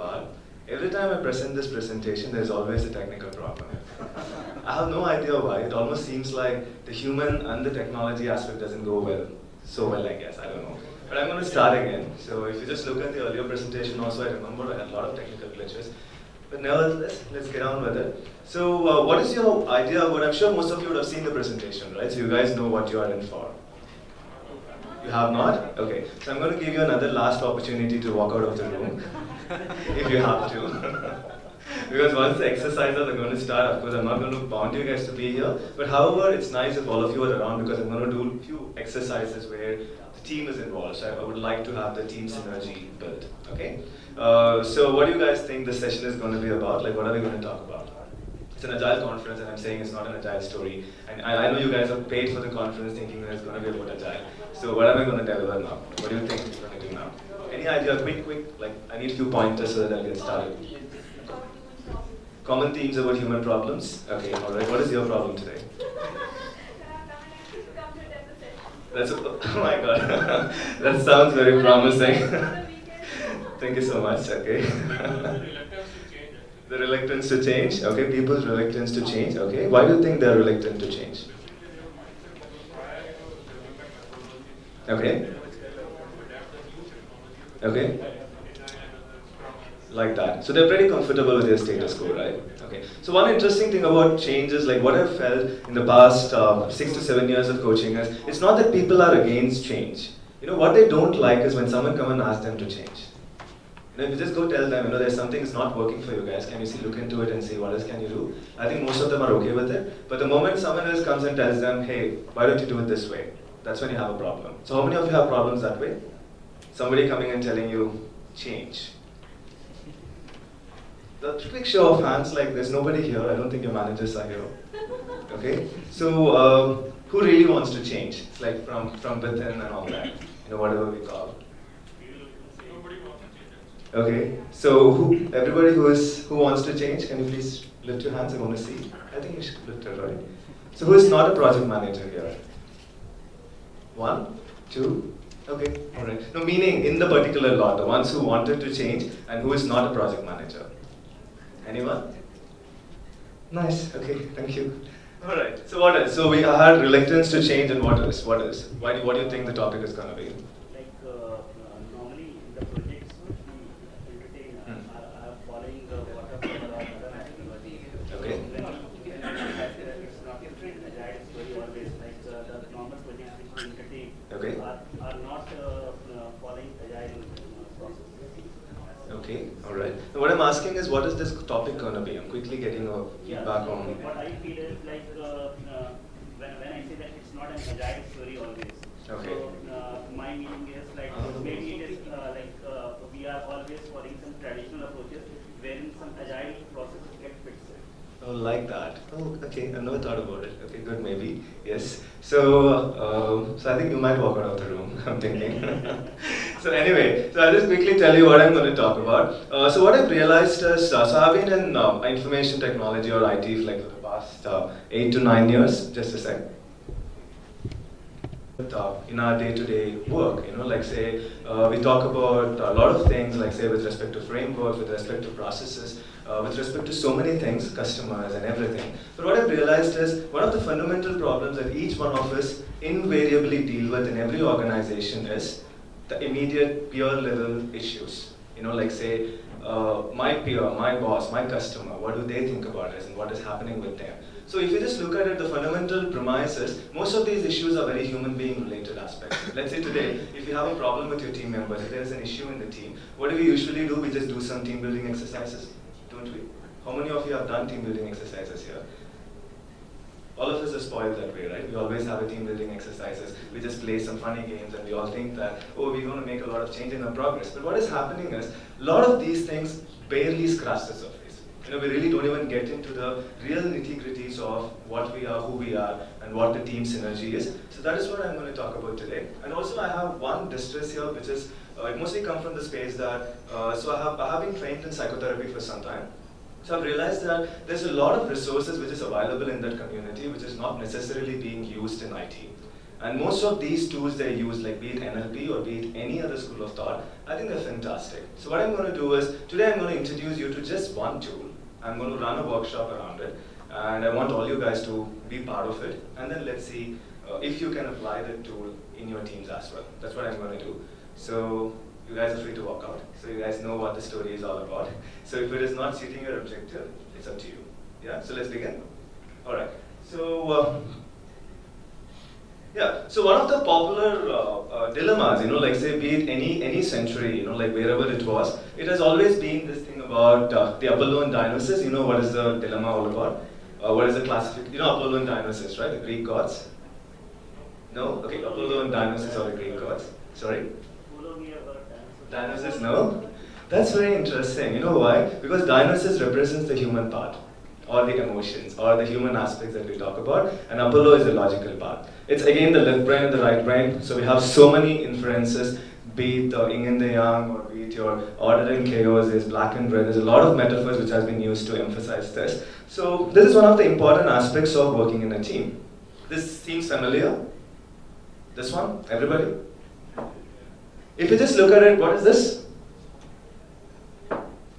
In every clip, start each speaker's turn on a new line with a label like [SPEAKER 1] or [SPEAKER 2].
[SPEAKER 1] part. Every time I present this presentation, there's always a technical problem. I have no idea why. It almost seems like the human and the technology aspect doesn't go well. So well, I guess. I don't know. But I'm going to start again. So if you just look at the earlier presentation also, I remember I had a lot of technical glitches. But nevertheless, let's get on with it. So uh, what is your idea about, I'm sure most of you would have seen the presentation, right? So you guys know what you are in for. You have not? Okay. So I'm going to give you another last opportunity to walk out of the room, if you have to. because once the exercises are going to start, of course, I'm not going to bound you guys to be here. But however, it's nice if all of you are around because I'm going to do a few exercises where the team is involved. So I would like to have the team synergy built. Okay. Uh, so what do you guys think the session is going to be about? Like, what are we going to talk about? It's an agile conference, and I'm saying it's not an agile story. And I, I know you guys are paid for the conference thinking that it's going to be about agile. So what am I going to deliver now? What do you think we're going to do now? Any idea? Quick, quick. Like, I need a few pointers so that I get started. Common themes about human problems. Okay, all right. What is your problem today? That's oh my god. that sounds very promising. Thank you so much. Okay. the reluctance to change. Okay, people's reluctance to change. Okay, why do you think they're reluctant to change? Okay. Okay. Like that. So they're pretty comfortable with their status quo, right? Okay. So one interesting thing about change is like what I've felt in the past uh, six to seven years of coaching is it's not that people are against change. You know what they don't like is when someone come and ask them to change. You know, if you just go tell them, you know, there's something that's not working for you guys, can you see, look into it and see what else can you do? I think most of them are okay with it. But the moment someone else comes and tells them, hey, why don't you do it this way? That's when you have a problem. So how many of you have problems that way? Somebody coming and telling you, change. The quick show of hands, like there's nobody here. I don't think your managers are here. Okay? So um, who really wants to change? It's like from, from within and all that. You know, whatever we call. Okay, so who, everybody who is who wants to change, can you please lift your hands? I want to see. I think you should lift it, right? So who is not a project manager here? One, two, okay, all right. No, meaning in the particular lot, the ones who wanted to change and who is not a project manager. Anyone? Nice. Okay, thank you. All right. So what else? So we had reluctance to change, and what else? What else? Why do, what do you think the topic is going to be?
[SPEAKER 2] Like uh, uh, normally in the projects we entertain uh,
[SPEAKER 1] Hmm.
[SPEAKER 2] are, are following the waterfall or other methodology.
[SPEAKER 1] Okay.
[SPEAKER 2] When we can realize that it's not agile story always like uh, the normal projects which we entertain
[SPEAKER 1] Okay.
[SPEAKER 2] are, are not uh, uh, following agile uh, process.
[SPEAKER 1] Okay. All right. Now what I'm asking is, what is this topic going to be? I'm quickly getting a
[SPEAKER 2] Yeah,
[SPEAKER 1] feedback
[SPEAKER 2] so
[SPEAKER 1] on.
[SPEAKER 2] what I feel is like uh, uh, when, when I say that it's not an agile story always.
[SPEAKER 1] Okay.
[SPEAKER 2] So uh, my meaning is like
[SPEAKER 1] Ah.
[SPEAKER 2] maybe it is uh, like uh, we are always following some traditional approaches wherein some agile processes get fixed.
[SPEAKER 1] Oh, like that. Oh, okay. I've never thought about it. Okay, good. Maybe yes. So, um, so I think you might walk out of the room. I'm thinking. so anyway, so I'll just quickly tell you what I'm going to talk about. Uh, so what I've realized is, uh, so I've been in uh, information technology or IT for like for the past uh, eight to nine years. Just a sec. Uh, in our day-to-day work, you know, like say uh, we talk about a lot of things, like say with respect to framework, with respect to processes, with respect to so many things, customers and everything. But what I've realized is one of the fundamental problems that each one of us invariably deal with in every organization is the immediate peer level issues. You know, like say uh, my peer, my boss, my customer, what do they think about this and what is happening with them? So if you just look at it, the fundamental premise is most of these issues are very human being related aspects. Let's say today, if you have a problem with your team members, if there's an issue in the team, what do we usually do? We just do some team building exercises, don't we? How many of you have done team building exercises here? All of us are spoiled that way, right? We always have a team building exercises. We just play some funny games and we all think that, oh, we're going to make a lot of change in our progress. But what is happening is, a lot of these things barely scratch the surface. You know, we really don't even get into the real nitty-gritties of what we are, who we are, and what the team synergy is. So that is what I'm going to talk about today. And also I have one distress here, which is, uh, it mostly come from the space that, uh, so I have, I have been trained in psychotherapy for some time. So I've realized that there's a lot of resources which is available in that community which is not necessarily being used in IT. And most of these tools they use, like be it NLP or be it any other school of thought, I think they're fantastic. So what I'm going to do is, today I'm going to introduce you to just one tool. I'm going to run a workshop around it. And I want all you guys to be part of it. And then let's see uh, if you can apply the tool in your teams as well. That's what I'm going to do. So you guys are free to walk out. So you guys know what the story is all about. So if it is not suiting your objective, it's up to you. Yeah, so let's begin. All right. So, uh, yeah, so one of the popular uh, uh, dilemmas, you know, like say be it any, any century, you know, like wherever it was, it has always been this thing about uh, the Apollo and Dionysus, you know, what is the dilemma all about? Uh, what is the classification, you know, Apollo and Dionysus, right, the Greek gods? No? Okay, Apollo and Dionysus are the Greek gods. Sorry? Dionysus, no? That's very interesting. You know why? Because Dionysus represents the human part, or the emotions, or the human aspects that we talk about, and Apollo is the logical part. It's again the left brain and the right brain, so we have so many inferences, be it the yin and the yang, or be it your order and chaos, is black and red. There's a lot of metaphors which has been used to emphasize this. So this is one of the important aspects of working in a team. This seems familiar? This one? Everybody? If you just look at it, what is this?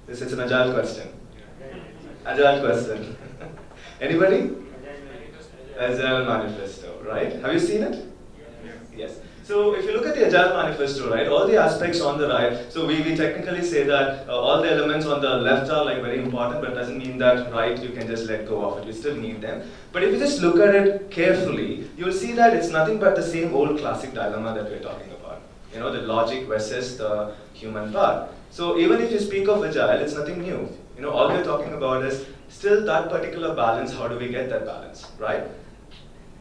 [SPEAKER 1] This is an agile question. Agile question. Anybody? Agile manifesto, right? Have you seen it? Yes. So if you look at the Agile Manifesto, right, all the aspects on the right, so we, we technically say that uh, all the elements on the left are like very important, but it doesn't mean that right you can just let go of it. you still need them. But if you just look at it carefully, you'll see that it's nothing but the same old classic dilemma that we're talking about. You know, the logic versus the human part. So even if you speak of Agile, it's nothing new. You know, all we're talking about is still that particular balance, how do we get that balance, right?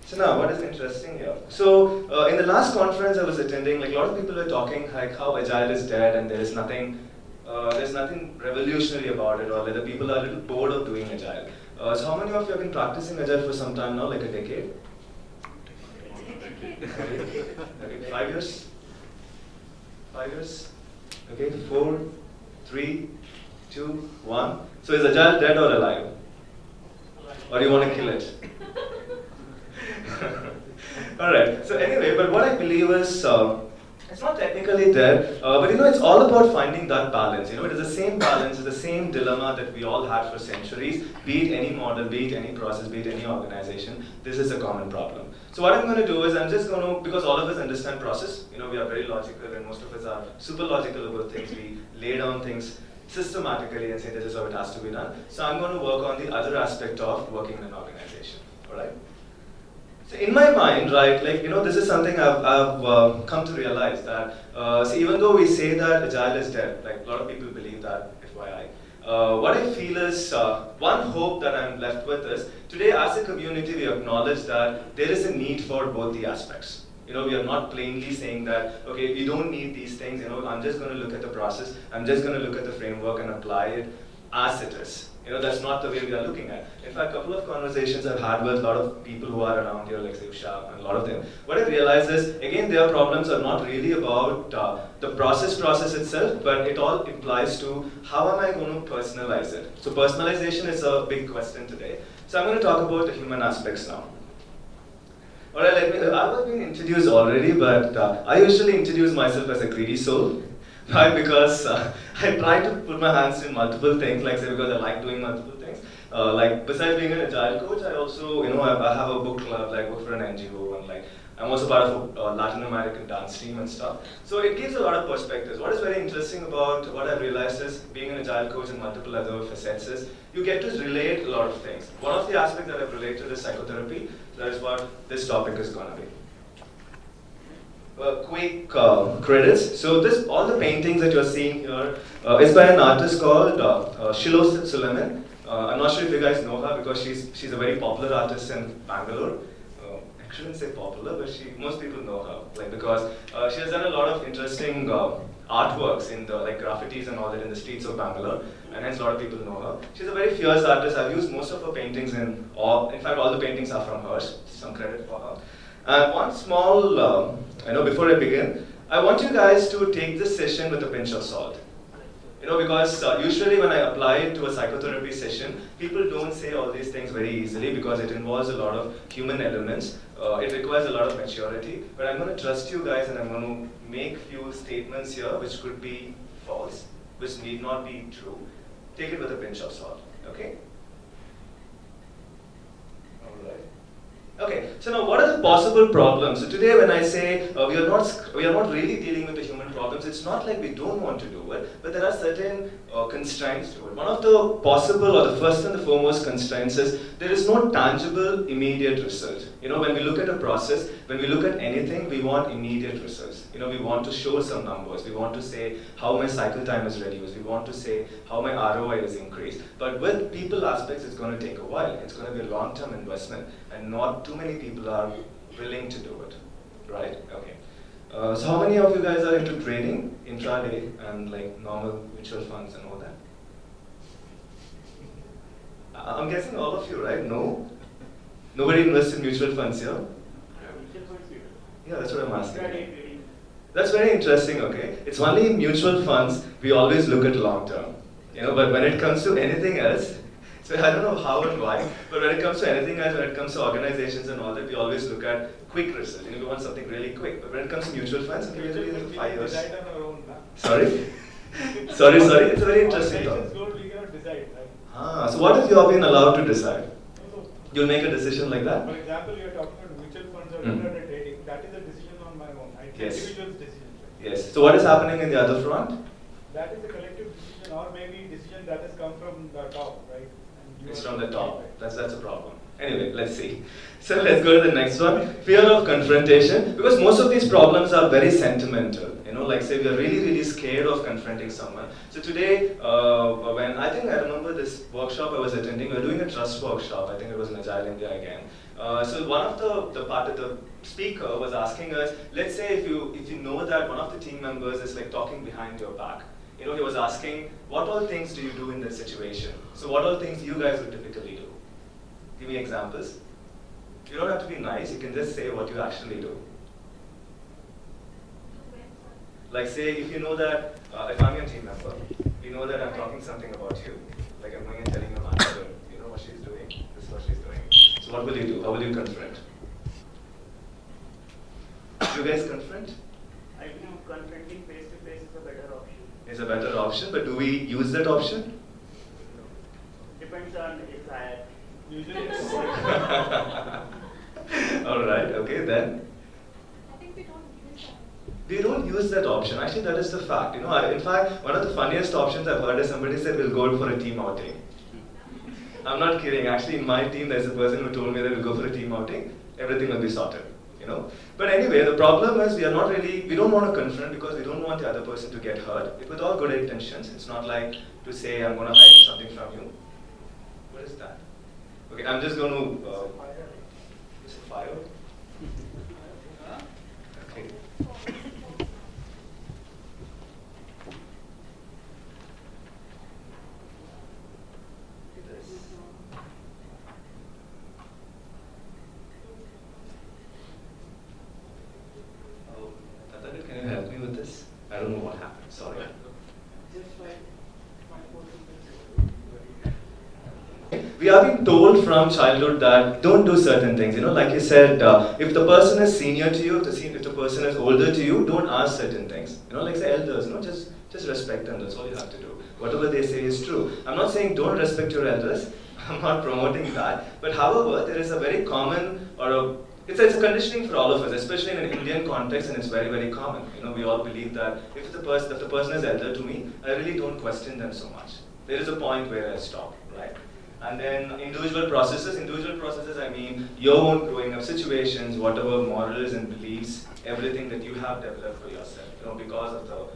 [SPEAKER 1] So now, what is interesting here? So uh, in the last conference I was attending, like a lot of people were talking like how agile is dead and there is nothing, uh, there's nothing revolutionary about it, or whether people are a little bored of doing agile. Uh, so how many of you have been practicing agile for some time now, like a decade? okay, five years? Years? Okay, four, three, two, one. So is agile dead or alive? Or do you want to kill it? all right. So anyway, but what I believe is uh, it's not technically there, uh, but you know, it's all about finding that balance. You know, it is the same balance, it's the same dilemma that we all had for centuries. Be it any model, be it any process, be it any organization. This is a common problem. So what I'm going to do is I'm just going to, because all of us understand process. You know, we are very logical, and most of us are super logical about things. We lay down things systematically and say this is how it has to be done. So I'm going to work on the other aspect of working in an organization. All right. So in my mind, right, like, you know, this is something I've, I've uh, come to realize that, uh, see, even though we say that agile is dead, like a lot of people believe that, FYI, uh, what I feel is, uh, one hope that I'm left with is, today as a community we acknowledge that there is a need for both the aspects. You know, we are not plainly saying that, okay, we don't need these things, you know, I'm just going to look at the process, I'm just going to look at the framework and apply it as it is. You know, that's not the way we are looking at. In fact, a couple of conversations I've had with a lot of people who are around here, like Usha and a lot of them, what I've realized is, again, their problems are not really about uh, the process process itself, but it all implies to how am I going to personalize it. So personalization is a big question today. So I'm going to talk about the human aspects now. Alright, let me, I've been introduced already, but uh, I usually introduce myself as a greedy soul. Why? Because uh, I try to put my hands in multiple things, like say because I like doing multiple things. Uh, like besides being an agile coach, I also, you know, I, I have a book club, like work for an NGO, and like I'm also part of a uh, Latin American dance team and stuff. So it gives a lot of perspectives. What is very interesting about what I've realized is being an agile coach and multiple other facets is you get to relate a lot of things. One of the aspects that I've related is psychotherapy. That is what this topic is going to be. Uh, quick uh, credits. So this, all the paintings that you're seeing here uh, is by an artist called uh, uh Shilo Suleman. Uh, I'm not sure if you guys know her because she's she's a very popular artist in Bangalore. I shouldn't say popular, but she most people know her, like because she has done a lot of interesting artworks in the like graffitis and all that in the streets of Bangalore, and hence a lot of people know her. She's a very fierce artist. I've used most of her paintings in all. In fact, all the paintings are from hers. Some credit for her. And one small, um, I know before I begin, I want you guys to take this session with a pinch of salt. You know, because uh, usually when I apply it to a psychotherapy session, people don't say all these things very easily because it involves a lot of human elements. Uh, it requires a lot of maturity. But I'm going to trust you guys and I'm going to make few statements here which could be false, which need not be true. Take it with a pinch of salt, okay? All right. Okay, so now what are the possible problems? So today when I say uh, we, are not, we are not really dealing with the human problems, it's not like we don't want to do it, but there are certain uh, constraints to it. One of the possible or the first and the foremost constraints is there is no tangible immediate result. You know, when we look at a process, when we look at anything, we want immediate results. You know, we want to show some numbers. We want to say how my cycle time is reduced. We want to say how my ROI is increased. But with people aspects, it's going to take a while. It's going to be a long-term investment, and not too many people are willing to do it. Right? Okay. Uh, so how many of you guys are into trading, intraday, and like normal mutual funds and all that? I'm guessing all of you, right? No? Nobody invests in mutual funds here?
[SPEAKER 2] Mutual funds we do.
[SPEAKER 1] Yeah, that's what I'm asking. That's very interesting, okay? It's only in mutual funds we always look at long term. You know, but when it comes to anything else, so I don't know how and why, but when it comes to anything else, when it comes to organizations and all that, we always look at quick results. You know, we want something really quick. But when it comes to mutual funds, we usually at five years.
[SPEAKER 3] Decide on our own?
[SPEAKER 1] Sorry? sorry, sorry. It's a very interesting
[SPEAKER 3] Organizations
[SPEAKER 1] thought.
[SPEAKER 3] don't, we cannot decide, right?
[SPEAKER 1] Ah, so what if you have been allowed to decide? You'll make a decision like that?
[SPEAKER 3] For example, you are talking about mutual funds or
[SPEAKER 1] Mm.
[SPEAKER 3] trading, that is a decision on my own, I
[SPEAKER 1] Yes.
[SPEAKER 3] individual's decision. right?
[SPEAKER 1] Yes. So what is happening in the other front?
[SPEAKER 3] That is a collective decision or maybe decision that has come from the top, right?
[SPEAKER 1] It's from the top. That's that's a problem. Anyway, let's see. So let's go to the next one. Fear of confrontation. Because most of these problems are very sentimental. You know, like say we are really, really scared of confronting someone. So today, uh, when I think I remember this workshop I was attending, we were doing a trust workshop. I think it was in Agile India again. Uh, so one of the the part of the speaker was asking us, let's say if you if you know that one of the team members is like talking behind your back. You know, he was asking, what all things do you do in that situation? So what all things you guys would typically do? Give me examples. You don't have to be nice, you can just say what you actually do. Like say, if you know that, uh, if I'm your team member, you know that I'm talking something about you, like I'm going and telling your manager, you know what she's doing, this is what she's doing. So what will you do? How will you confront? You guys confront?
[SPEAKER 2] I think confronting face to face is a better option.
[SPEAKER 1] Is a better option, but do we use that option?
[SPEAKER 2] Depends on if I
[SPEAKER 3] Usually, it's-
[SPEAKER 1] All right, okay, then.
[SPEAKER 4] I think we don't use that.
[SPEAKER 1] We don't use that option. Actually, that is the fact. You know, I- in fact, one of the funniest options I've heard is somebody said we'll go for a team outing. I'm not kidding. Actually, in my team, there's a person who told me that we'll go for a team outing. Everything will be sorted. You know. But anyway, the problem is we are not really. We don't want to confront because we don't want the other person to get hurt. With all good intentions, it's not like to say I'm going to hide something from you. What is that? Okay, I'm just going to. Uh, fire. Okay. This. Oh, Tatagar, can you help me with this? I don't know what happened, sorry. We are being told from childhood that don't do certain things. You know, like you said, uh, if the person is senior to you, if the, if the person is older to you, don't ask certain things. You know, like say elders, you know, just just respect them. That's all you have to do. Whatever they say is true. I'm not saying don't respect your elders. I'm not promoting that. But however, there is a very common or a it's it's a conditioning for all of us, especially in an Indian context, and it's very, very common. You know, we all believe that if the person, if the person is elder to me, I really don't question them so much. There is a point where I stop, right? And then individual processes, individual processes, I mean your own growing up situations, whatever morals and beliefs, everything that you have developed for yourself, you know, because of the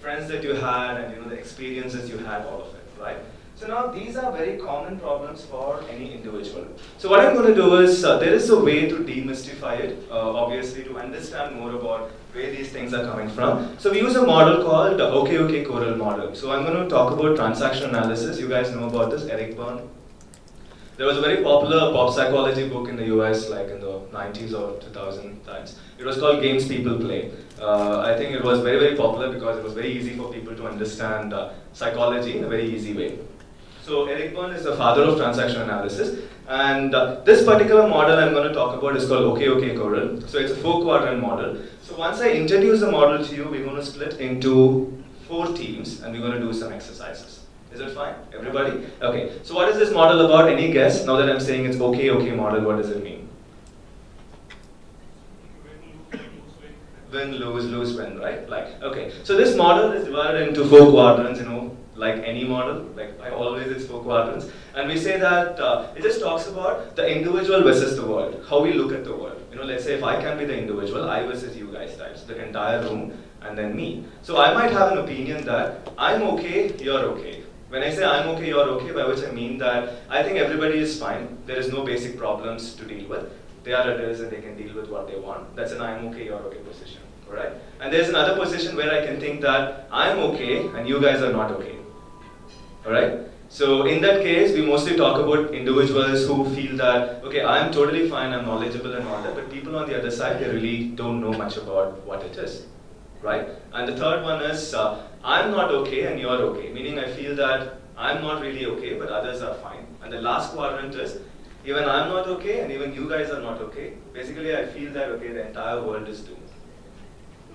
[SPEAKER 1] friends that you had and you know the experiences you had, all of it, right? So now these are very common problems for any individual. So what I'm going to do is, uh, there is a way to demystify it, uh, obviously to understand more about where these things are coming from. So we use a model called the OKOK Corral model. So I'm going to talk about transaction analysis. You guys know about this, Eric Berne. There was a very popular pop psychology book in the US, like in the 90s or 2000 times. It was called Games People Play. Uh, I think it was very, very popular because it was very easy for people to understand uh, psychology in a very easy way. So Eric Berne is the father of transaction analysis, and uh, this particular model I'm going to talk about is called OK OK Corral. So it's a four quadrant model. So once I introduce the model to you, we're going to split into four teams, and we're going to do some exercises. Is it fine, everybody? Okay. So what is this model about? Any guess? Now that I'm saying it's OK OK model, what does it mean? Win, lose, lose, win, right? Like, okay. So this model is divided into four quadrants, you know, like any model, like I always it's four quadrants. And we say that uh, it just talks about the individual versus the world, how we look at the world. You know, let's say if I can be the individual, I versus you guys types, the entire room, and then me. So I might have an opinion that I'm okay, you're okay. When I say I'm okay, you're okay, by which I mean that I think everybody is fine. There is no basic problems to deal with. They are adults and they can deal with what they want. That's an I'm okay, you're okay position. Alright? And there's another position where I can think that I'm okay and you guys are not okay. Alright? So in that case, we mostly talk about individuals who feel that, okay, I'm totally fine, I'm knowledgeable and all that, but people on the other side, they really don't know much about what it is. Right? And the third one is, uh, I'm not okay and you're okay, meaning I feel that I'm not really okay, but others are fine. And the last quadrant is, even I'm not okay and even you guys are not okay. Basically, I feel that, okay, the entire world is doomed.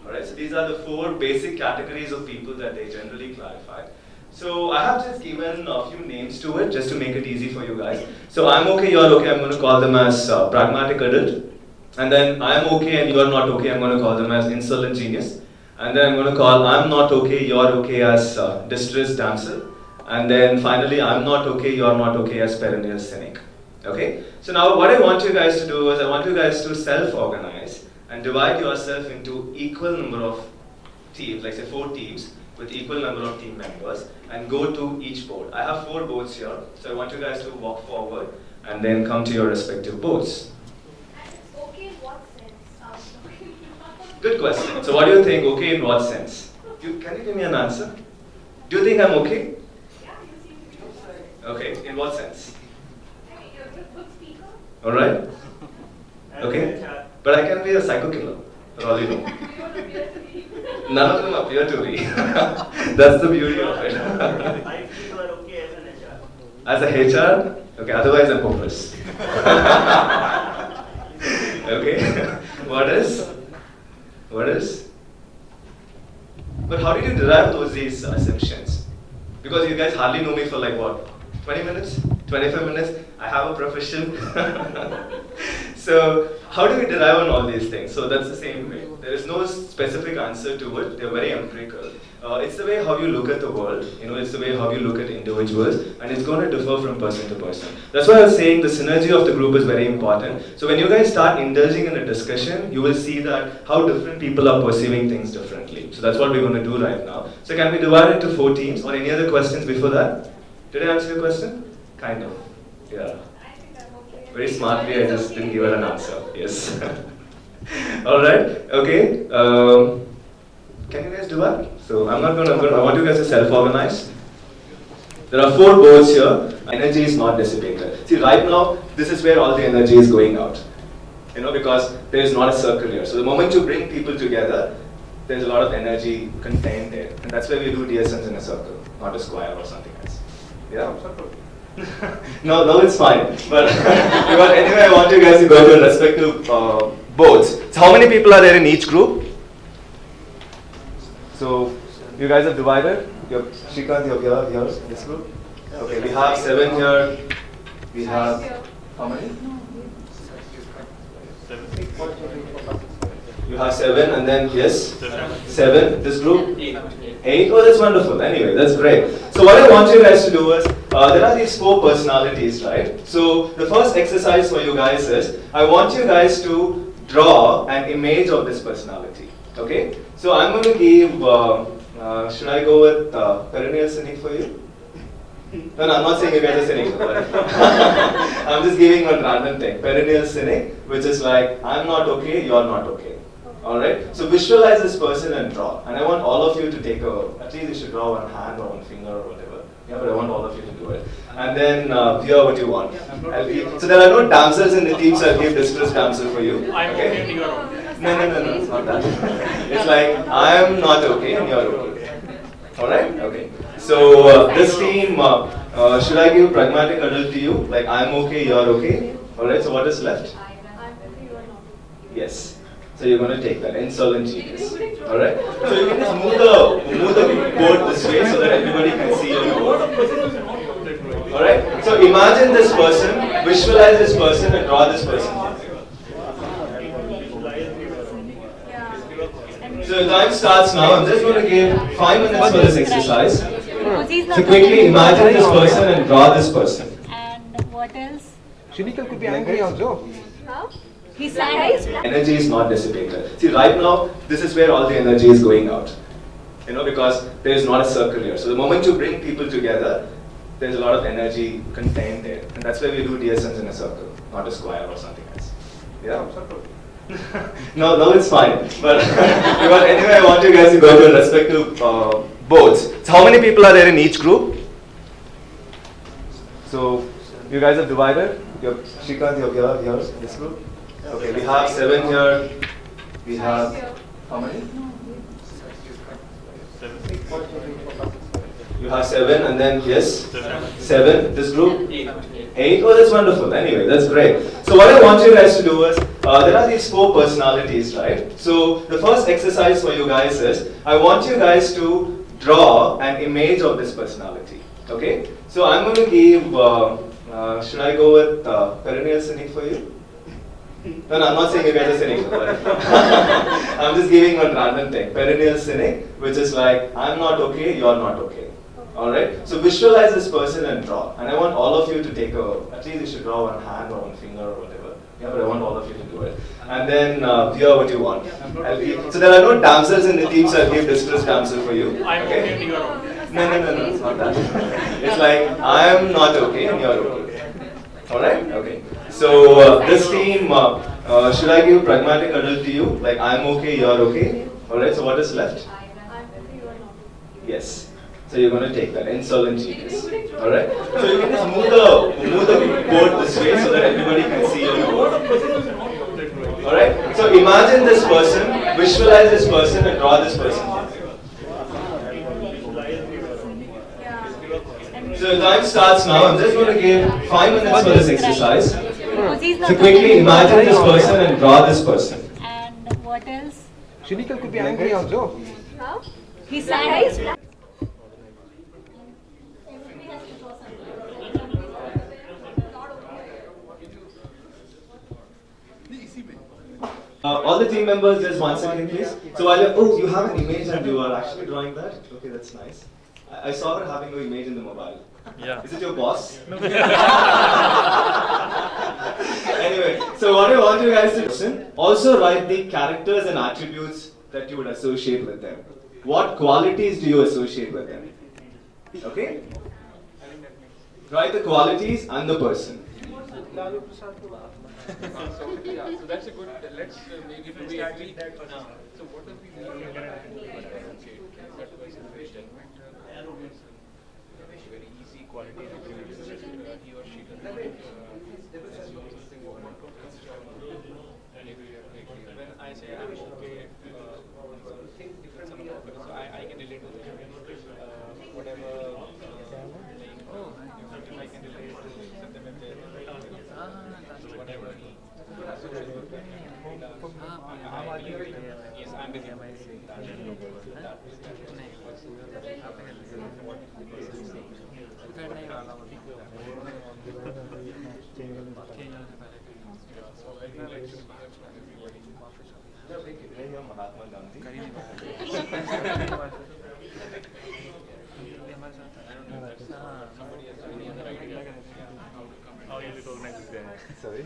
[SPEAKER 1] Alright, so these are the four basic categories of people that they generally clarify. So I have just given a few names to it just to make it easy for you guys. So I'm okay, you're okay, I'm going to call them as uh, pragmatic adult. And then I'm okay and you're not okay, I'm going to call them as insolent genius. And then I'm going to call I'm not okay, you're okay as uh, distressed damsel. And then finally, I'm not okay, you're not okay as perennial cynic. Okay? So now what I want you guys to do is I want you guys to self-organize and divide yourself into equal number of teams, like say four teams with equal number of team members and go to each board. I have four boards here, so I want you guys to walk forward and then come to your respective boards.
[SPEAKER 4] And it's okay in what sense? Um,
[SPEAKER 1] Good question. So what do you think, okay in what sense? You, can you give me an answer? Do you think I'm okay?
[SPEAKER 4] Yeah, you seem to be okay.
[SPEAKER 1] Okay, in what sense?
[SPEAKER 4] I mean, you're a good speaker.
[SPEAKER 1] Alright? Okay. But I can be a psycho killer, for all you know.
[SPEAKER 4] You don't appear to be.
[SPEAKER 1] None of them appear to be. That's the beauty of it.
[SPEAKER 2] I feel you are okay as an HR.
[SPEAKER 1] As a HR, okay, otherwise I'm hopeless. okay, what is? What is? But how did you derive those these assumptions? Because you guys hardly know me for like what? 20 minutes? 25 minutes? I have a profession. so, how do we derive on all these things? So, that's the same way. There is no specific answer to it, they're very empirical. Uh, it's the way how you look at the world, you know, it's the way how you look at individuals, and it's going to differ from person to person. That's why I was saying the synergy of the group is very important. So, when you guys start indulging in a discussion, you will see that how different people are perceiving things differently. So, that's what we're going to do right now. So, can we divide into four teams, or any other questions before that? Did I answer your question? Kind of. Yeah. Very smartly, I just didn't give her an answer. Yes. All right. Okay. Um, can you guys do that? So I'm not I'm gonna. I want you guys to self-organize. There are four boards here. Energy is not dissipated. See, right now, this is where all the energy is going out. You know, because there is not a circle here. So the moment you bring people together, there's a lot of energy contained there, and that's why we do DSMs in a circle, not a square or something. Yeah. no, no, it's fine. But, but anyway, I want you guys to go to respective uh, boards. So, how many people are there in each group? So, you guys have divided. You're, Shrikant, you're here, here, this group. Okay, we have seven here. We have how many? You have seven, and then yes, seven. This group, eight. Oh, that's wonderful. Anyway, that's great. So what I want you guys to do is, uh, there are these four personalities, right? So the first exercise for you guys is, I want you guys to draw an image of this personality. Okay? So I'm going to give. Uh, uh, should I go with uh, perennial cynic for you? No, no, I'm not saying you guys are cynical. but I'm just giving one random thing. Perennial cynic, which is like, I'm not okay, you're not okay. Alright? So visualize this person and draw. And I want all of you to take a, at least you should draw one hand or one finger or whatever. Yeah, but I want all of you to do it. And then uh, hear what you want. I'll give, so there are no damsels in the team, so I'll give distress damsel for you.
[SPEAKER 2] I'm okay and you are okay.
[SPEAKER 1] No, no, no, no, it's not that. It's like I'm not okay and you're okay. Alright? Okay. So uh, this team, uh, uh, should I give pragmatic adult to you? Like I'm okay, you're okay? Alright, so what is left?
[SPEAKER 4] I'm okay, you are not.
[SPEAKER 1] Yes. So you're going to take that insolent genius. Alright? So you can just move the, move the board this way so that everybody can see your board. Alright? So imagine this person, visualize this person and draw this person. So the time starts now. I'm just going to give five minutes for this exercise.
[SPEAKER 5] Because
[SPEAKER 1] So quickly imagine this person and draw this person.
[SPEAKER 5] And what else?
[SPEAKER 6] Shinikal could be angry also.
[SPEAKER 4] Huh?
[SPEAKER 1] Energy is not dissipated. See, right now, this is where all the energy is going out. You know, because there is not a circle here. So the moment you bring people together, there's a lot of energy contained there. And that's why we do DSMs in a circle, not a square or something else. Yeah? no, no, it's fine. But anyway, I want you guys to go to respective uh, boards. So how many people are there in each group? So you guys have divided. You're, Shrikant, you're here, here in this group. Okay, we have seven here. We have how many? You have seven, and then yes, seven. This group, eight. Oh, that's wonderful. Anyway, that's great. So what I want you guys to do is, uh, there are these four personalities, right? So the first exercise for you guys is, I want you guys to draw an image of this personality. Okay? So I'm going to give. Uh, uh, should I go with uh, perennial cynic for you? No, no, I'm not saying you guys are cynical. but I'm just giving one random thing. Perennial cynic, which is like, I'm not okay, you're not okay. Alright? So visualize this person and draw. And I want all of you to take a, at least you should draw one hand or one finger or whatever. Yeah, but I want all of you to do it. And then uh, hear what you want. I'll so there are no damsels in the team, so I'll give distress damsel for you.
[SPEAKER 2] I'm okay and you are okay.
[SPEAKER 1] No, no, no, no, it's not that. It's like, I'm not okay and you're okay. Alright? Okay. So uh, this team, uh, uh, should I give pragmatic adult to you? Like I'm okay, you're okay? Alright, so what is left? Yes. So you're going to take that insolent genius. Alright? So you can just move the, move the board this way so that everybody can see your board. Alright? So imagine this person, visualize this person and draw this person. So the time starts now. I'm just going to give five minutes for this exercise.
[SPEAKER 5] Because
[SPEAKER 1] So quickly imagine this person and draw this person.
[SPEAKER 5] And what else?
[SPEAKER 6] Shinikal could be angry also.
[SPEAKER 4] Huh?
[SPEAKER 5] He's sad.
[SPEAKER 1] Uh, all the team members, just one second, please. So while you're, oh, you have an image and you are actually drawing that? Okay, that's nice. I, I saw her having your image in the mobile.
[SPEAKER 2] Yeah.
[SPEAKER 1] Is it your boss? anyway, so what I want you guys to listen, also write the characters and attributes that you would associate with them. What qualities do you associate with them? Okay? Write the qualities and the person.
[SPEAKER 7] so yeah, so that's a good. Let's uh, make it to be at least. So what are we doing? Okay, that was a very element. Very easy quality attributes that he or she. When I say I'm okay, uh, so I, I can relate to that. Uh, whatever, uh, like, oh, if I can relate to something like that. Whatever. Social worker, I- I relate. Yes, I'm with you. So intellectual behaves from everybody.
[SPEAKER 1] Mahatma Gandhi.
[SPEAKER 7] Somebody has any other idea how to come and
[SPEAKER 2] How you recognize this guy?
[SPEAKER 1] Sorry?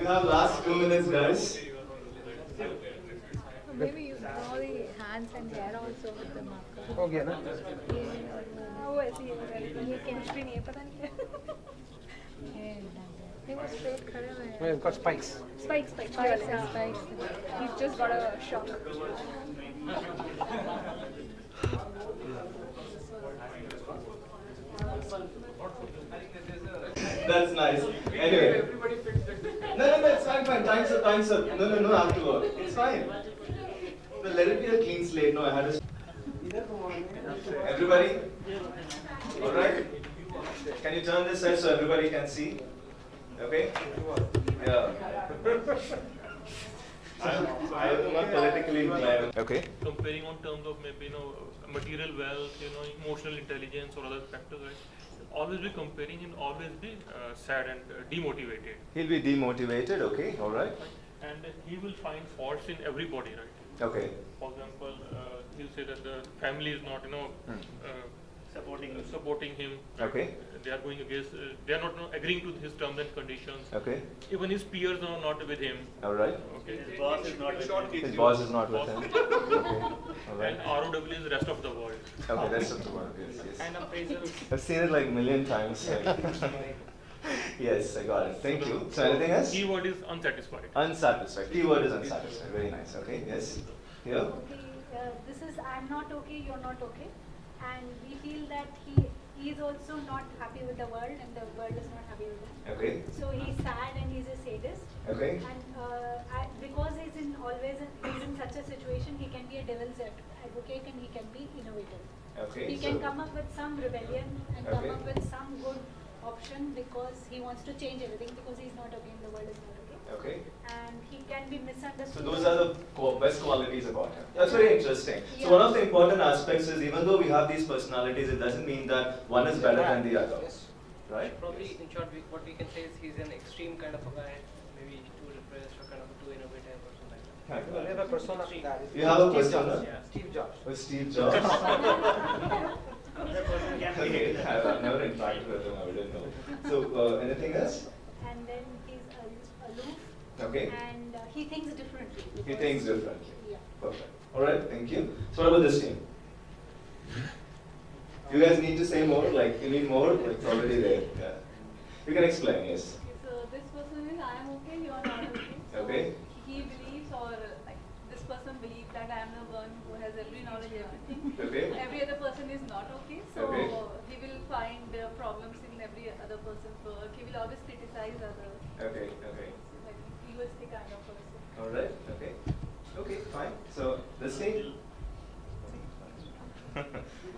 [SPEAKER 1] You have last two minutes, guys.
[SPEAKER 5] Maybe you draw the hands and hair also with the marker.
[SPEAKER 6] हो गया ना
[SPEAKER 5] हाँ, वो ऐसे ही होगा ये chemistry नहीं है पता नहीं क्या नहीं वो स्ट्रेट खड़े हुए हैं
[SPEAKER 6] Well, got spikes.
[SPEAKER 5] spikes spikes spikes yeah. spikes he's just got a shock
[SPEAKER 1] That's nice. Anyway. fine, fine. Time's up, time's up. No, no, no, afterward. It's fine. No, let it be a clean slate. No, I had a. Everybody? Alright? Can you turn this side so everybody can see? Okay? Yeah. I'm, I'm not politically inclined. Okay.
[SPEAKER 8] comparing on terms of maybe you know material wealth, you know emotional intelligence or other factors, right? Always be comparing and always be uh, sad and uh, demotivated,
[SPEAKER 1] He'll be demotivated, okay? Alright?
[SPEAKER 8] and he will find faults in everybody, right?
[SPEAKER 1] Okay.
[SPEAKER 8] For example, uh, he'll say that the family is not, you know,
[SPEAKER 1] Hmm.
[SPEAKER 8] Uh,
[SPEAKER 2] Supporting him.
[SPEAKER 8] supporting him.
[SPEAKER 1] Okay.
[SPEAKER 8] They are going against. Uh, they are not you agreeing to his terms and conditions.
[SPEAKER 1] Okay.
[SPEAKER 8] Even his peers are not with him.
[SPEAKER 1] Alright.
[SPEAKER 8] Okay.
[SPEAKER 2] His boss is not with him.
[SPEAKER 1] His boss is not with him. Okay. Alright.
[SPEAKER 8] And ROW is the rest of the world.
[SPEAKER 1] Okay, that's up to one. Yes, yes.
[SPEAKER 2] And appraisals.
[SPEAKER 1] I've seen it like a million times. yes, I got it. Thank you. So anything else?
[SPEAKER 8] Keyword is unsatisfied.
[SPEAKER 1] Unsatisfied. Keyword is unsatisfied. Very nice. Okay. Yes. Here.
[SPEAKER 4] Okay, uh, this is I'm not okay, you're not okay. And we feel that he, he is also not happy with the world and the world is not happy with him.
[SPEAKER 1] Okay.
[SPEAKER 4] So he's sad and he's a sadist.
[SPEAKER 1] Okay.
[SPEAKER 4] And uh, I, because he's in always in, he's in such a situation, he can be a devil's advocate and he can be innovative.
[SPEAKER 1] Okay.
[SPEAKER 4] He
[SPEAKER 1] so
[SPEAKER 4] can come up with some rebellion and come up with some good option because he wants to change everything because he's not okay and the world is not okay.
[SPEAKER 1] Okay.
[SPEAKER 4] And he can be misunderstood.
[SPEAKER 1] So those are the best qualities about him. That's very interesting.
[SPEAKER 4] Yeah.
[SPEAKER 1] So one of the important aspects is even though we have these personalities, it doesn't mean that one is better than the other.
[SPEAKER 6] Yes.
[SPEAKER 1] Right?
[SPEAKER 7] Probably, in short, we, what we can say is he's an extreme kind of a guy, maybe too repressed or kind of too innovative or something like that.
[SPEAKER 6] Well, we have a persona. that is
[SPEAKER 1] You have a
[SPEAKER 6] Steve
[SPEAKER 1] persona?
[SPEAKER 6] Jobs. Steve Jobs.
[SPEAKER 1] With Steve Jobs.
[SPEAKER 2] Another person can
[SPEAKER 1] okay. I've I've never interacted with him. I didn't know. So uh, anything else?
[SPEAKER 4] and then he's al- aloof
[SPEAKER 1] Okay.
[SPEAKER 4] and uh, he thinks differently.
[SPEAKER 1] He thinks differently.
[SPEAKER 4] Yeah.
[SPEAKER 1] Perfect. All right. Thank you. So what about this team? You guys need to say more. Like you need more. Like it's already there. Yeah. You can explain. Yes.
[SPEAKER 9] So this person is I am okay, you are not okay. So
[SPEAKER 1] Okay.
[SPEAKER 9] He believes or like this person believes that I am the one who has every knowledge, everything.
[SPEAKER 1] Okay.
[SPEAKER 9] Every other person is not okay. So
[SPEAKER 1] Okay.
[SPEAKER 9] he will find uh, problems in every other person's work. He will always criticize others.
[SPEAKER 1] Okay. Okay.
[SPEAKER 9] Like egoistic kind of person.
[SPEAKER 1] All right. Okay. Okay. Fine. So this team.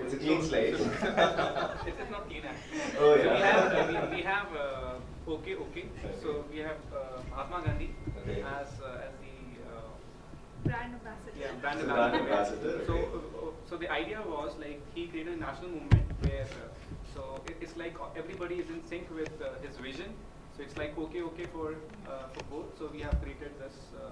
[SPEAKER 1] it's a clean slate.
[SPEAKER 7] It is not clean actually.
[SPEAKER 1] Oh,
[SPEAKER 7] So
[SPEAKER 1] yeah.
[SPEAKER 7] we have, uh, we, we have uh, okay, okay. So we have uh, Mahatma Gandhi
[SPEAKER 1] Okay.
[SPEAKER 7] as uh, as the uh,
[SPEAKER 9] Brand ambassador.
[SPEAKER 7] yeah brand
[SPEAKER 1] So brand
[SPEAKER 7] ambassador.
[SPEAKER 1] ambassador,
[SPEAKER 7] So
[SPEAKER 1] okay.
[SPEAKER 7] uh, uh, so the idea was like he created a national movement where uh, so it, it's like everybody is in sync with uh, his vision. So it's like okay, okay for uh, for both. So we have created this uh,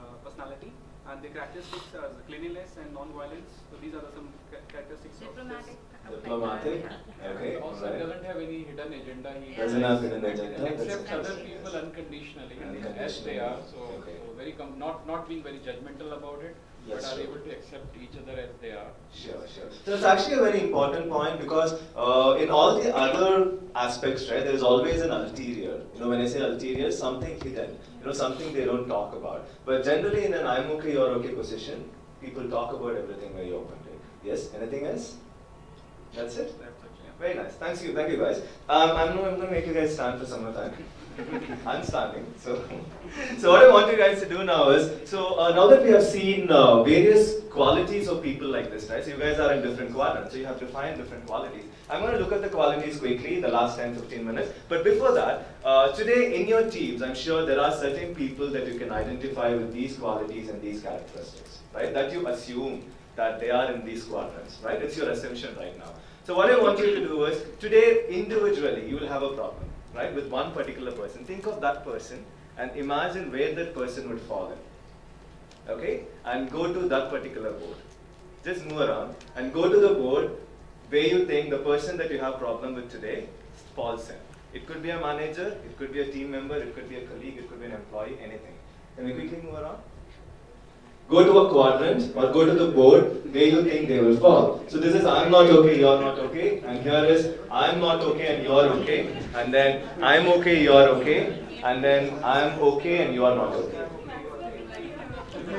[SPEAKER 7] uh, personality. And the characteristics are the cleanliness and non-violence. So these are the some characteristics
[SPEAKER 9] Diplomatic.
[SPEAKER 7] of this.
[SPEAKER 1] Diplomatic. Okay. all
[SPEAKER 10] Also,
[SPEAKER 1] right.
[SPEAKER 10] doesn't have any hidden agenda. He
[SPEAKER 1] Doesn't have hidden agenda.
[SPEAKER 10] Accepts other people unconditionally, as they are. So,
[SPEAKER 1] Okay.
[SPEAKER 10] so very com- not not being very judgmental about it,
[SPEAKER 1] Yes,
[SPEAKER 10] but are
[SPEAKER 1] sure.
[SPEAKER 10] able to accept each other as they are.
[SPEAKER 1] Sure, sure. So it's actually a very important point because uh, in all the other aspects, right, there is always an ulterior. You know, when I say ulterior, something hidden. You know, something they don't talk about. But generally, in an I'm okay, you're okay position, people talk about everything very openly. Yes. Anything else? That's it.
[SPEAKER 7] That's it, yeah.
[SPEAKER 1] Very nice. Thanks you. Thank you, guys. Um, I'm, I'm going to make you guys stand for some more time. I'm standing. So, so what I want you guys to do now is, so uh, now that we have seen uh, various qualities of people like this, right? So you guys are in different quadrants. So you have to find different qualities. I'm going to look at the qualities quickly in the last 10, 15 minutes. But before that, uh, today in your teams, I'm sure there are certain people that you can identify with these qualities and these characteristics, right? That you assume that they are in these quadrants, right? It's your assumption right now. So what I want you to do is, today individually you will have a problem, right? With one particular person. Think of that person and imagine where that person would fall in. Okay? And go to that particular board. just move around and go to the board where you think the person that you have problem with today falls in. It could be a manager, it could be a team member, it could be a colleague, it could be an employee, anything. Can we quickly move around? Go to a quadrant or go to the board where you think they will fall. So this is I'm not okay, you're not okay. And here is I'm not okay and you're okay. And then I'm okay, you're okay. And then I'm okay and you're not okay.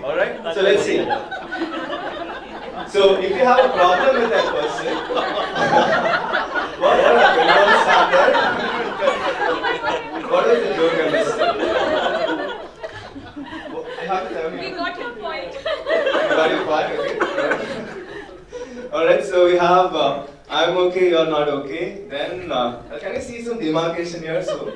[SPEAKER 1] Alright? So let's see. So if you have a problem with that person, what, happened? What was the joke I You have to tell.
[SPEAKER 9] We got your point.
[SPEAKER 1] You got your point, okay? Alright, so we have uh, I'm okay, you're not okay. Then uh, can I see some demarcation here? So,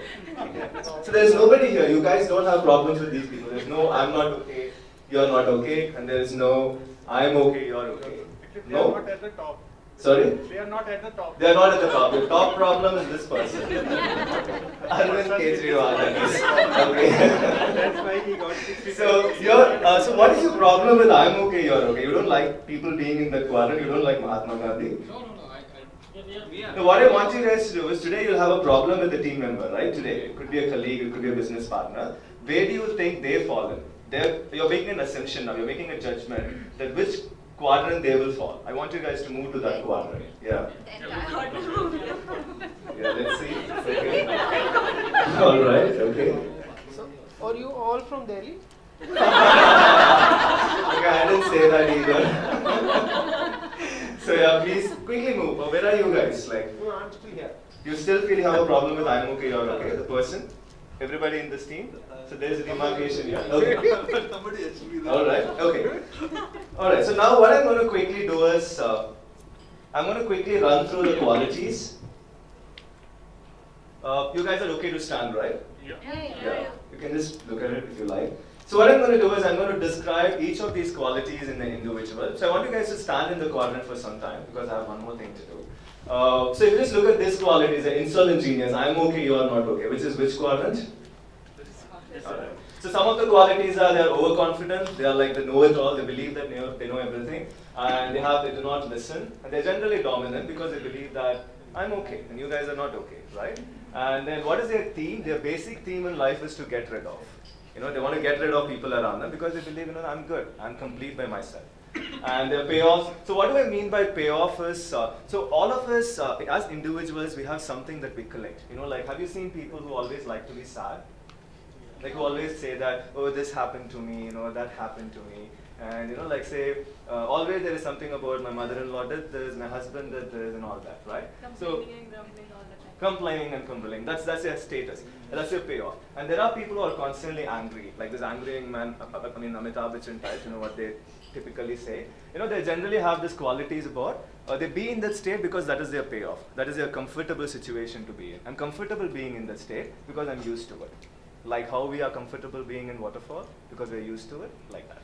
[SPEAKER 1] so there's nobody here. You guys don't have problems with these people. There's no I'm not okay, you're not okay, and there is no I'm okay, you're okay. No?
[SPEAKER 3] not at the top.
[SPEAKER 1] Sorry?
[SPEAKER 3] They are not at the top.
[SPEAKER 1] They are not at the top. The top problem is this person. Arvind Kejriwal, that is. Okay.
[SPEAKER 3] That's why he got 60.
[SPEAKER 1] So, you're, uh, so what is your problem with I'm okay, you're okay? You don't like people being in the quadrant, you don't like Mahatma Gandhi.
[SPEAKER 10] No, no, no. I, I,
[SPEAKER 1] Now, what I want you guys to do is today you'll have a problem with a team member, right? Today, it could be a colleague, it could be a business partner. Where do you think they fall in? They're, you're making an assumption now, you're making a judgment that which quadrant they will fall. I want you guys to move to that quadrant. Yeah. Yeah, let's see. Okay. All right, okay.
[SPEAKER 6] So, are you all from Delhi?
[SPEAKER 1] Okay, I didn't say that either. so yeah, please quickly move. Where are you guys? Like,
[SPEAKER 6] No, I'm still here.
[SPEAKER 1] you still feel you have a problem with I'm okay, you're okay, the person? Everybody in this team? So there's a demarcation here. Okay. All right. Okay. All right. So now what I'm going to quickly do is uh, I'm going to quickly run through the qualities. Uh, you guys are okay to stand, right?
[SPEAKER 8] Yeah.
[SPEAKER 1] Yeah. You can just look at it if you like. So what I'm going to do is I'm going to describe each of these qualities in the individual. So I want you guys to stand in the quadrant for some time because I have one more thing to do. Uh, so if you just look at this quality, the insolent genius, I'm okay, you are not okay. Which is which quadrant? Alright. So some of the qualities are they are overconfident, they are like the know-it-all, they believe that they know, they know everything, and they have they do not listen, and they're generally dominant because they believe that I'm okay and you guys are not okay, right? And then what is their theme? Their basic theme in life is to get rid of. You know, they want to get rid of people around them because they believe, you know, I'm good, I'm complete by myself. And their payoffs. So what do I mean by payoff is, uh, so all of us uh, as individuals, we have something that we collect. You know, like have you seen people who always like to be sad? Like who always say that, oh, this happened to me, you know, that happened to me. And you know, like say, uh, always there is something about my mother-in-law did this, my husband did this, and all that, right? So
[SPEAKER 9] Complaining and grumbling all the time.
[SPEAKER 1] complaining and complaining. That's that's their status. That's your payoff. And there are people who are constantly angry, like this angry man. I mean, Amitabh Bachchan type. You know what they typically say. You know, they generally have these qualities about. Uh, they be in that state because that is their payoff. That is their comfortable situation to be in. I'm comfortable being in that state because I'm used to it. Like how we are comfortable being in waterfall because we're used to it, like that.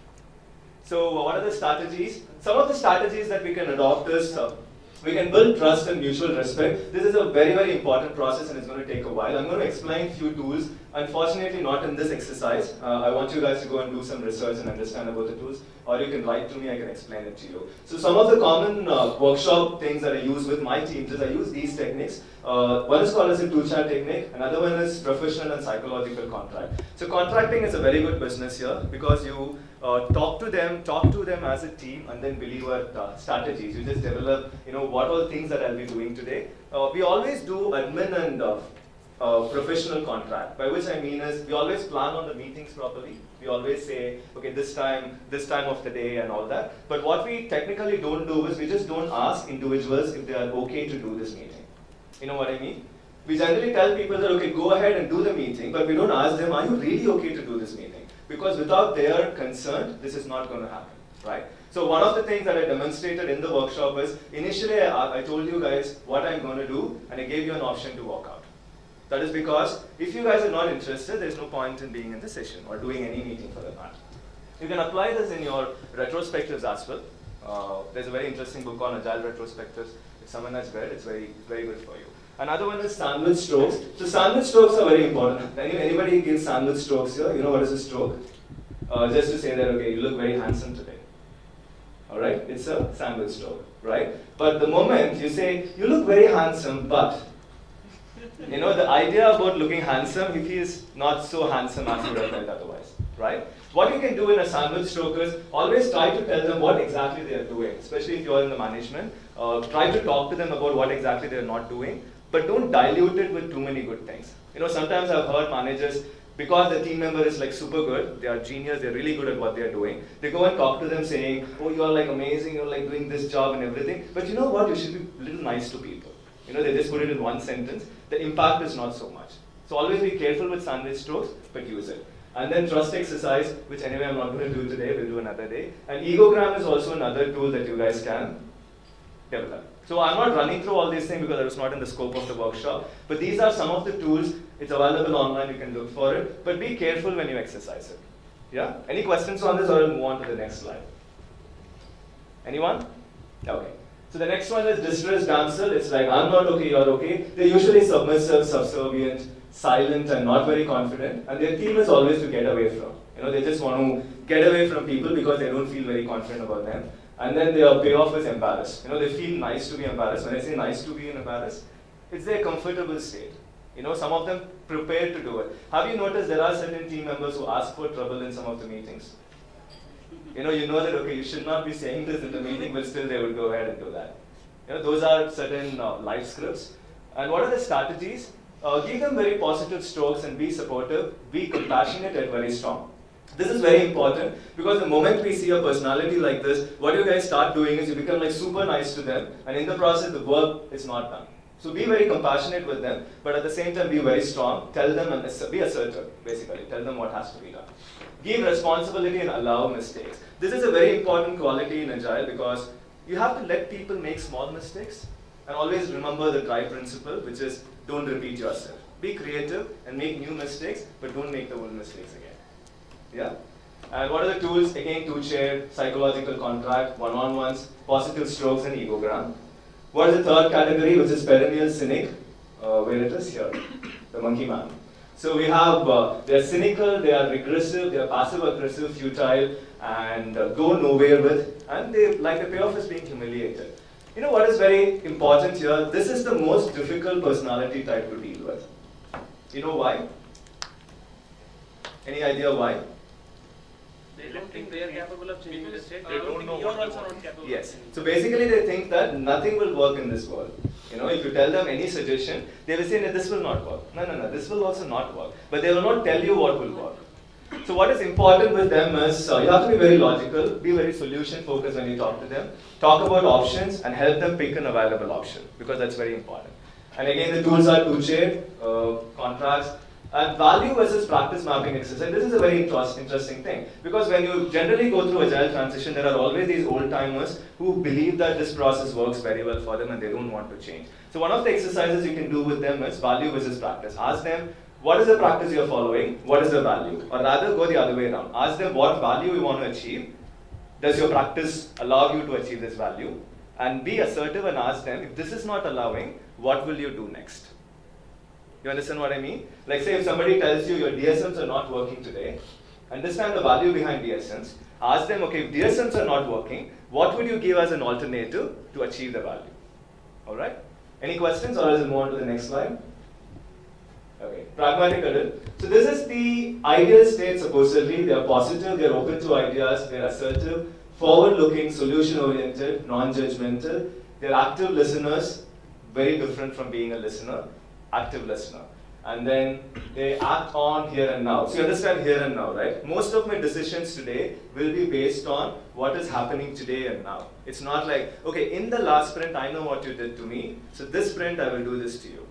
[SPEAKER 1] So what are the strategies? Some of the strategies that we can adopt is uh, we can build trust and mutual respect. This is a very, very important process and it's going to take a while. I'm going to explain a few tools. Unfortunately, not in this exercise. Uh, I want you guys to go and do some research and understand about the tools. Or you can write to me, I can explain it to you. So some of the common uh, workshop things that I use with my teams is I use these techniques. Uh, one is called as a two-chair technique. Another one is professional and psychological contract. So contracting is a very good business here because you uh, talk to them, talk to them as a team, and then believe what uh, strategies. You just develop, you know, what all things that I'll be doing today. Uh, we always do admin and uh, professional contract. By which I mean is we always plan on the meetings properly. We always say, okay, this time, this time of the day, and all that. But what we technically don't do is we just don't ask individuals if they are okay to do this meeting. You know what I mean? We generally tell people that, okay, go ahead and do the meeting, but we don't ask them, are you really okay to do this meeting? Because without their consent, this is not going to happen, right? So one of the things that I demonstrated in the workshop is, initially I, I told you guys what I'm going to do, and I gave you an option to walk out. That is because if you guys are not interested, there's no point in being in the session or doing any meeting for that matter. You can apply this in your retrospectives as well. Uh, there's a very interesting book on agile retrospectives. If someone has read, it's very, very good for you. Another one is sandwich strokes. So sandwich strokes are very important. Any, anybody gives sandwich strokes here? You know what is a stroke? Uh, just to say that, okay, you look very handsome today. All right, it's a sandwich stroke, right? But the moment you say, you look very handsome, but you know, the idea about looking handsome, if he is not so handsome as he would have felt otherwise, right? What you can do in a sandwich stroke is always try to tell them what exactly they are doing, especially if you're in the management. Uh, try to talk to them about what exactly they're not doing, but don't dilute it with too many good things. You know, sometimes I've heard managers, because the team member is like super good, they are genius, they're really good at what they're doing, they go and talk to them saying, oh, you're like amazing, you're like doing this job and everything, but you know what, you should be a little nice to people. You know, they just put it in one sentence, the impact is not so much. So always be careful with sandwich strokes, but use it. And then trust exercise, which anyway I'm not going to do today, we'll do another day. And egogram is also another tool that you guys can develop. So I'm not running through all these things because it was not in the scope of the workshop. But these are some of the tools. It's available online. You can look for it. But be careful when you exercise it. Yeah? Any questions on this or I'll move on to the next slide? Anyone? Okay. So the next one is distressed damsel. It's like, I'm not okay, you're okay. They're usually submissive, subservient, silent, and not very confident. And their theme is always to get away from. You know, they just want to get away from people because they don't feel very confident about them. And then their payoff is embarrassed. You know, they feel nice to be embarrassed. When I say nice to be embarrassed, it's their comfortable state. You know, some of them prepare to do it. Have you noticed there are certain team members who ask for trouble in some of the meetings? You know, you know that, okay, you should not be saying this in the meeting, but still they will go ahead and do that. You know, those are certain uh, life scripts. And what are the strategies? Uh, give them very positive strokes and be supportive, be compassionate and very strong. This is very important because the moment we see a personality like this, what you guys start doing is you become like super nice to them and in the process the work is not done. So be very compassionate with them, but at the same time be very strong. Tell them and be assertive, basically. Tell them what has to be done. Give responsibility and allow mistakes. This is a very important quality in Agile because you have to let people make small mistakes and always remember the DRY principle, which is don't repeat yourself. Be creative and make new mistakes, but don't make the old mistakes again. Yeah? And what are the tools? Again, two-chair, psychological contract, one-on-ones, positive strokes, and egogram. What is the third category, which is perennial cynic? Uh, where it is here, the monkey man. So we have, uh, they're cynical, they are regressive, they are passive-aggressive, futile, and uh, go nowhere with, and they like the payoff is being humiliated. You know what is very important here? This is the most difficult personality type to deal with. You know why? Any idea why?
[SPEAKER 2] They don't think they are capable of changing the state.
[SPEAKER 8] They don't know
[SPEAKER 2] you're
[SPEAKER 8] what they
[SPEAKER 2] also
[SPEAKER 8] want.
[SPEAKER 2] not capable. of
[SPEAKER 1] Yes. So basically they think that nothing will work in this world. You know, if you tell them any suggestion, they will say, no, this will not work. No, no, no, this will also not work. But they will not tell you what will work. So what is important with them is uh, you have to be very logical, be very solution focused when you talk to them. Talk about options and help them pick an available option because that's very important. And again, the tools are two-chair, uh, contracts, and value versus practice mapping exercise. This is a very interest, interesting thing because when you generally go through agile transition, there are always these old timers who believe that this process works very well for them and they don't want to change. So one of the exercises you can do with them is value versus practice. Ask them what is the practice you're following, what is the value, or rather go the other way around. Ask them what value you want to achieve. Does your practice allow you to achieve this value? And be assertive and ask them if this is not allowing, what will you do next? You understand what I mean? Like say if somebody tells you your DSMs are not working today, understand the value behind DSMs. Ask them, okay, if DSMs are not working, what would you give as an alternative to achieve the value? All right? Any questions or else we'll move on to the next slide? Okay, pragmatic adult. So this is the ideal state supposedly. They are positive, they are open to ideas, they are assertive, forward-looking, solution-oriented, non-judgmental. They are active listeners, very different from being a listener, active listener. And then they act on here and now. So you understand here and now, right? Most of my decisions today will be based on what is happening today and now. It's not like, okay, in the last sprint, I know what you did to me, so this sprint, I will do this to you.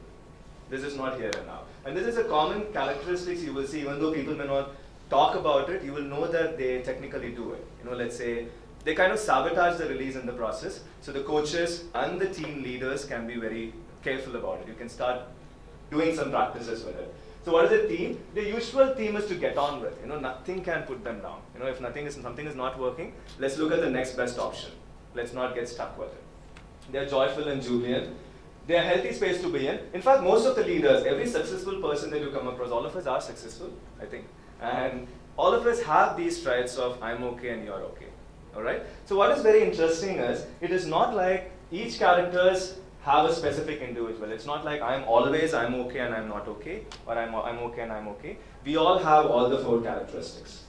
[SPEAKER 1] This is not here and now. And this is a common characteristics you will see, even though people may not talk about it, you will know that they technically do it. You know, let's say they kind of sabotage the release in the process. So the coaches and the team leaders can be very careful about it. You can start doing some practices with it. So what is the theme? The usual theme is to get on with. You know, nothing can put them down. You know, if nothing is something is not working, let's look at the next best option. Let's not get stuck with it. They're joyful and jubilant. They're healthy space to be in. In fact, most of the leaders, every successful person that you come across, all of us are successful, I think. And all of us have these traits of I'm okay and you're okay. Alright? So what is very interesting is, it is not like each characters have a specific individual. It's not like I'm always I'm okay and I'm not okay, or I'm, I'm okay and I'm okay. We all have all the four characteristics.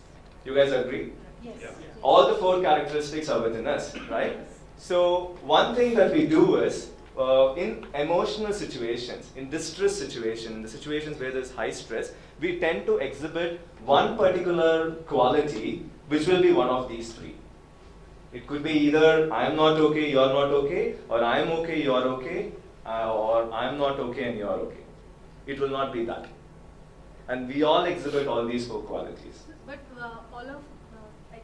[SPEAKER 1] You guys agree?
[SPEAKER 4] Yes.
[SPEAKER 1] All the four characteristics are within us, right? So one thing that we do is, uh, in emotional situations, in distress situations, in the situations where there's high stress, we tend to exhibit one particular quality which will be one of these three. It could be either I am not okay, you are not okay, or I am okay, you are okay, uh, or I am not okay and you are okay. It will not be that. And we all exhibit all these four qualities.
[SPEAKER 9] But uh, all of, uh, like,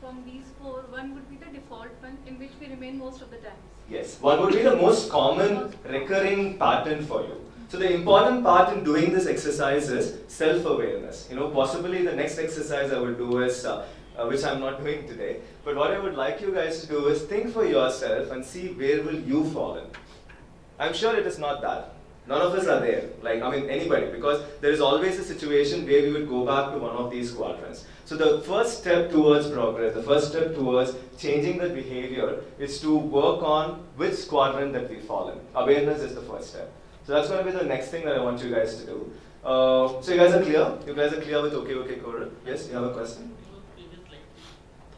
[SPEAKER 9] from these four, one would be the default one in which we remain most of the times.
[SPEAKER 1] Yes, what would be the most common recurring pattern for you? So the important part in doing this exercise is self-awareness. You know, possibly the next exercise I will do is, uh, uh, which I'm not doing today, but what I would like you guys to do is think for yourself and see where will you fall in. I'm sure it is not that. None of us are there, like, I mean, anybody, because there is always a situation where we would go back to one of these quadrants. So the first step towards progress, the first step towards changing the behavior is to work on which quadrant that we fall in. Awareness is the first step. So that's going to be the next thing that I want you guys to do. Uh, so you guys are clear? You guys are clear with okay, okay, Corral? Yes, you have a question?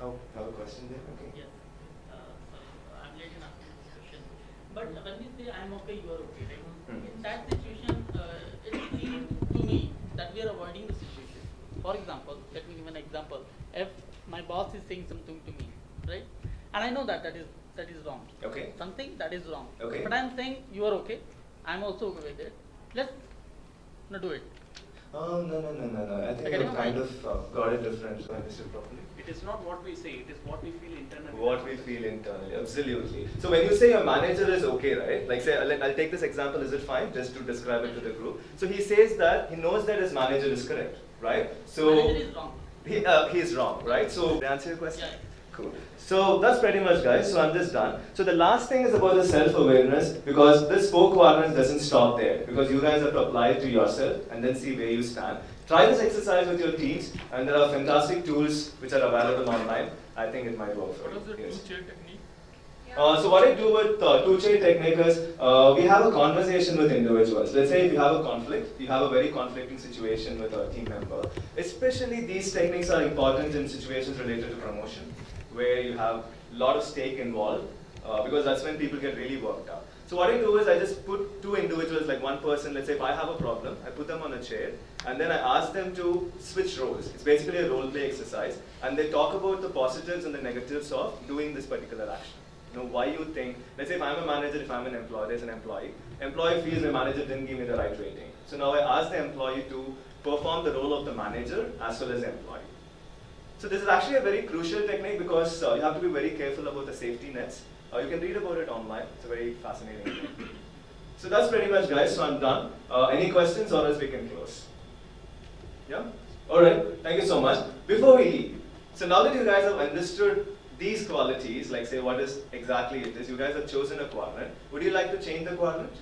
[SPEAKER 1] Oh, you have a question there? Okay.
[SPEAKER 11] Yes. Uh, so I'm late in asking this question. But when you say I'm okay, you are okay, right?
[SPEAKER 1] Hmm.
[SPEAKER 11] In that situation, uh, it seems to me that we are avoiding the situation. For example, let me give an example. If my boss is saying something to me, right? And I know that that is that is wrong.
[SPEAKER 1] Okay.
[SPEAKER 11] Something that is wrong.
[SPEAKER 1] Okay.
[SPEAKER 11] But I'm saying you are okay. I'm also okay with it. Let's not do it.
[SPEAKER 1] Oh, no, no, no, no, no. I think
[SPEAKER 11] Okay,
[SPEAKER 1] you kind of uh, got it different, if I understood properly.
[SPEAKER 2] It is not what we say, it is what we feel internally.
[SPEAKER 1] What we feel internally, absolutely. So when you say your manager is okay, right? Like say, I'll, I'll take this example, is it fine? Just to describe it to the group. So he says that he knows that his manager is correct, right? So
[SPEAKER 11] Manager is wrong.
[SPEAKER 1] He, uh, he's wrong, right? So, did I answer your question?
[SPEAKER 11] Yeah.
[SPEAKER 1] Cool. So that's pretty much, guys. So I'm just done. So the last thing is about the self-awareness because this four quadrants doesn't stop there because you guys have to apply it to yourself and then see where you stand. Try this exercise with your teams, and there are fantastic tools which are available online. I think it might work for
[SPEAKER 8] What was the.
[SPEAKER 1] Yes.
[SPEAKER 8] two-chair technique?
[SPEAKER 1] Uh, so what I do with uh, two-chair technique is uh, we have a conversation with individuals. Let's say if you have a conflict, you have a very conflicting situation with a team member. Especially these techniques are important in situations related to promotion, where you have a lot of stake involved, uh, because that's when people get really worked up. So what I do is I just put two individuals, like one person, let's say if I have a problem, I put them on a chair, and then I ask them to switch roles. It's basically a role play exercise, and they talk about the positives and the negatives of doing this particular action. You know, why you think, let's say if I'm a manager, if I'm an employee, there's an employee, employee feels my manager didn't give me the right rating. So now I ask the employee to perform the role of the manager as well as the employee. So this is actually a very crucial technique because uh, you have to be very careful about the safety nets. Uh, you can read about it online. It's a very fascinating thing. So that's pretty much guys, so I'm done. Uh, any questions or else we can close? Yeah? Alright, thank you so much. Before we leave, so now that you guys have understood these qualities, like say what is exactly it is, you guys have chosen a quadrant. Would you like to change the quadrant?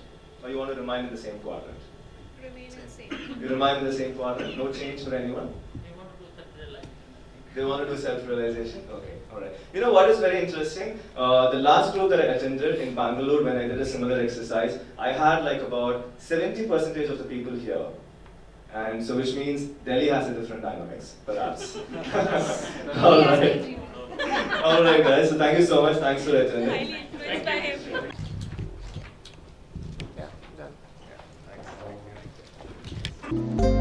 [SPEAKER 1] Or you want to remain in the same quadrant?
[SPEAKER 5] Remain the same.
[SPEAKER 1] You remain in the same quadrant, no change for anyone?
[SPEAKER 11] They want to do self-realization.
[SPEAKER 1] They want to do self-realization? Okay, alright. You know what is very interesting? Uh, the last group that I attended in Bangalore when I did a similar exercise, I had like about 70% of the people here. And so which means Delhi has a different dynamics, perhaps. alright. Alright guys, so thank you so much. Thanks for attending.
[SPEAKER 5] Highly influenced.
[SPEAKER 6] Yeah.
[SPEAKER 1] Thanks.